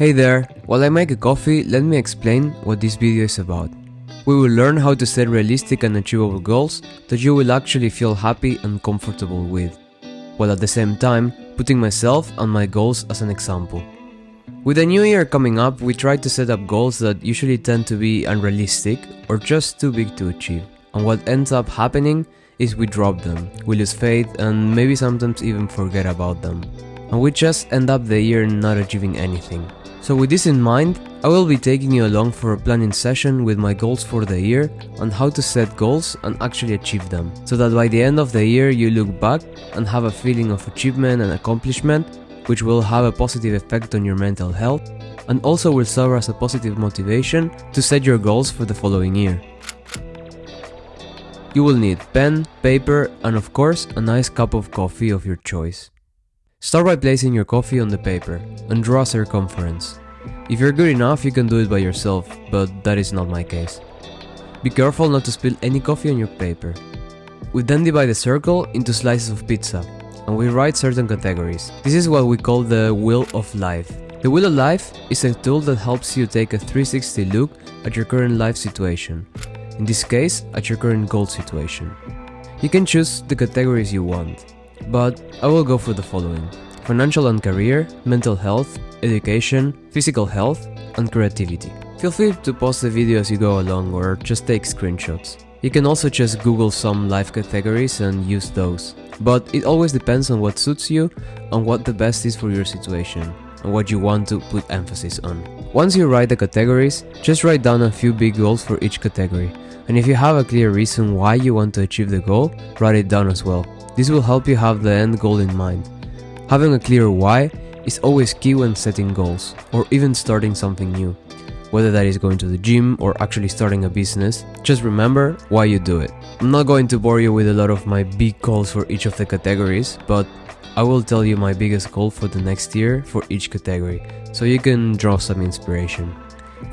Hey there, while I make a coffee, let me explain what this video is about. We will learn how to set realistic and achievable goals that you will actually feel happy and comfortable with, while at the same time putting myself and my goals as an example. With the new year coming up, we try to set up goals that usually tend to be unrealistic or just too big to achieve. And what ends up happening is we drop them, we lose faith and maybe sometimes even forget about them. And we just end up the year not achieving anything. So with this in mind, I will be taking you along for a planning session with my goals for the year on how to set goals and actually achieve them, so that by the end of the year you look back and have a feeling of achievement and accomplishment which will have a positive effect on your mental health and also will serve as a positive motivation to set your goals for the following year. You will need pen, paper and of course a nice cup of coffee of your choice. Start by placing your coffee on the paper and draw a circumference. If you're good enough you can do it by yourself, but that is not my case. Be careful not to spill any coffee on your paper. We then divide the circle into slices of pizza and we write certain categories. This is what we call the Wheel of Life. The Wheel of Life is a tool that helps you take a 360 look at your current life situation, in this case, at your current goal situation. You can choose the categories you want, but I will go for the following. Financial and career, mental health, education, physical health, and creativity. Feel free to pause the video as you go along or just take screenshots. You can also just google some life categories and use those. But it always depends on what suits you and what the best is for your situation and what you want to put emphasis on. Once you write the categories, just write down a few big goals for each category. And if you have a clear reason why you want to achieve the goal, write it down as well. This will help you have the end goal in mind. Having a clear why is always key when setting goals, or even starting something new. Whether that is going to the gym or actually starting a business, just remember why you do it. I'm not going to bore you with a lot of my big goals for each of the categories, but I will tell you my biggest goal for the next year for each category, so you can draw some inspiration.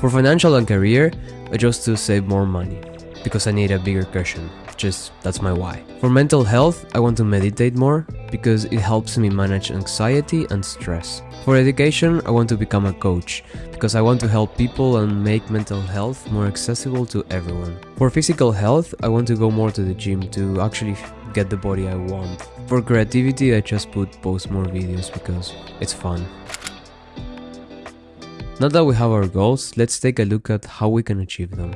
For financial and career, I chose to save more money, because I need a bigger cushion just that's my why. For mental health, I want to meditate more because it helps me manage anxiety and stress. For education, I want to become a coach because I want to help people and make mental health more accessible to everyone. For physical health, I want to go more to the gym to actually get the body I want. For creativity, I just put post more videos because it's fun. Now that we have our goals, let's take a look at how we can achieve them.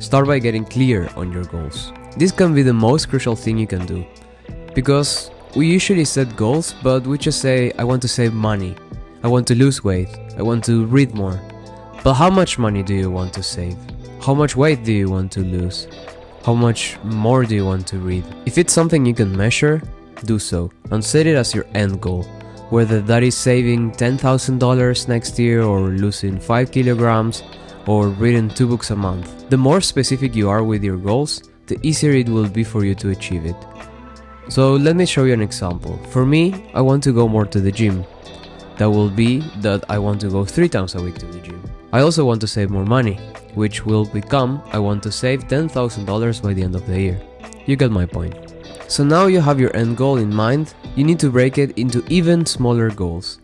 Start by getting clear on your goals. This can be the most crucial thing you can do. Because we usually set goals, but we just say, I want to save money, I want to lose weight, I want to read more. But how much money do you want to save? How much weight do you want to lose? How much more do you want to read? If it's something you can measure, do so and set it as your end goal. Whether that is saving $10,000 next year or losing 5 kilograms or reading 2 books a month. The more specific you are with your goals, the easier it will be for you to achieve it. So let me show you an example. For me, I want to go more to the gym. That will be that I want to go 3 times a week to the gym. I also want to save more money, which will become I want to save $10,000 by the end of the year. You get my point. So now you have your end goal in mind, you need to break it into even smaller goals.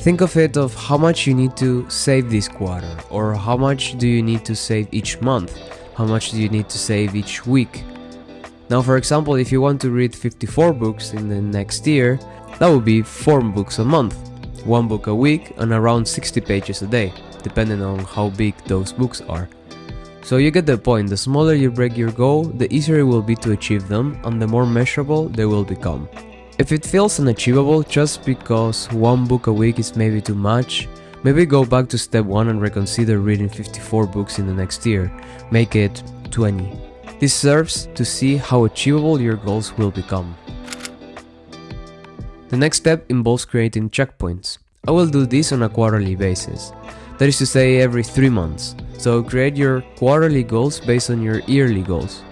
Think of it of how much you need to save this quarter or how much do you need to save each month, how much do you need to save each week. Now for example, if you want to read 54 books in the next year, that would be 4 books a month, 1 book a week and around 60 pages a day, depending on how big those books are. So you get the point, the smaller you break your goal, the easier it will be to achieve them and the more measurable they will become. If it feels unachievable just because one book a week is maybe too much, maybe go back to step 1 and reconsider reading 54 books in the next year, make it 20. This serves to see how achievable your goals will become. The next step involves creating checkpoints. I will do this on a quarterly basis, that is to say every 3 months. So create your quarterly goals based on your yearly goals.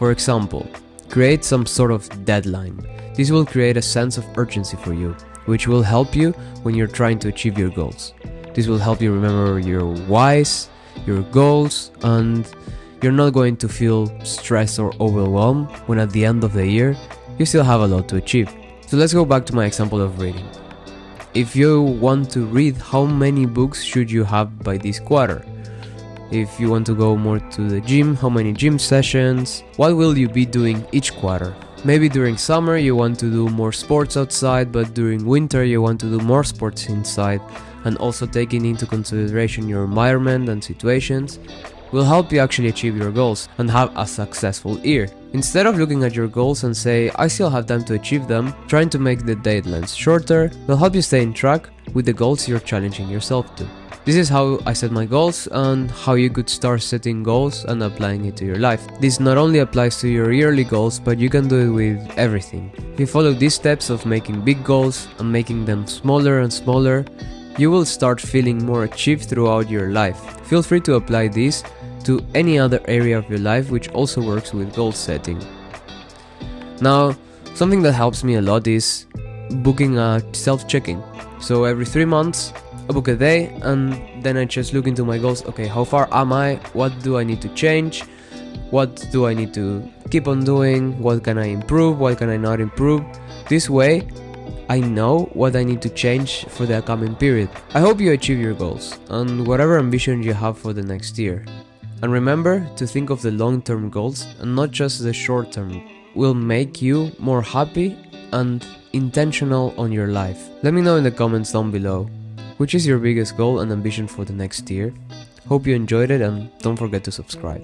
For example, create some sort of deadline. This will create a sense of urgency for you, which will help you when you're trying to achieve your goals. This will help you remember your whys, your goals, and you're not going to feel stressed or overwhelmed when at the end of the year you still have a lot to achieve. So let's go back to my example of reading. if you want to read, how many books should you have by this quarter? If you want to go more to the gym, how many gym sessions? What will you be doing each quarter? Maybe during summer you want to do more sports outside, but during winter you want to do more sports inside, and also taking into consideration your environment and situations will help you actually achieve your goals and have a successful year. Instead of looking at your goals and say, I still have time to achieve them, trying to make the deadlines shorter will help you stay in track with the goals you're challenging yourself to. This is how I set my goals and how you could start setting goals and applying it to your life. This not only applies to your yearly goals, but you can do it with everything. If you follow these steps of making big goals and making them smaller and smaller, you will start feeling more achieved throughout your life. Feel free to apply this to any other area of your life which also works with goal setting. Now, something that helps me a lot is booking a self-checking. So every three months, I book a day and then I just look into my goals. Okay, how far am I? What do I need to change? What do I need to keep on doing? What can I improve? What can I not improve? This way, I know what I need to change for the upcoming period. I hope you achieve your goals and whatever ambition you have for the next year. And remember to think of the long term goals and not just the short term, will make you more happy and intentional on your life. Let me know in the comments down below. Which is your biggest goal and ambition for the next year? Hope you enjoyed it and don't forget to subscribe.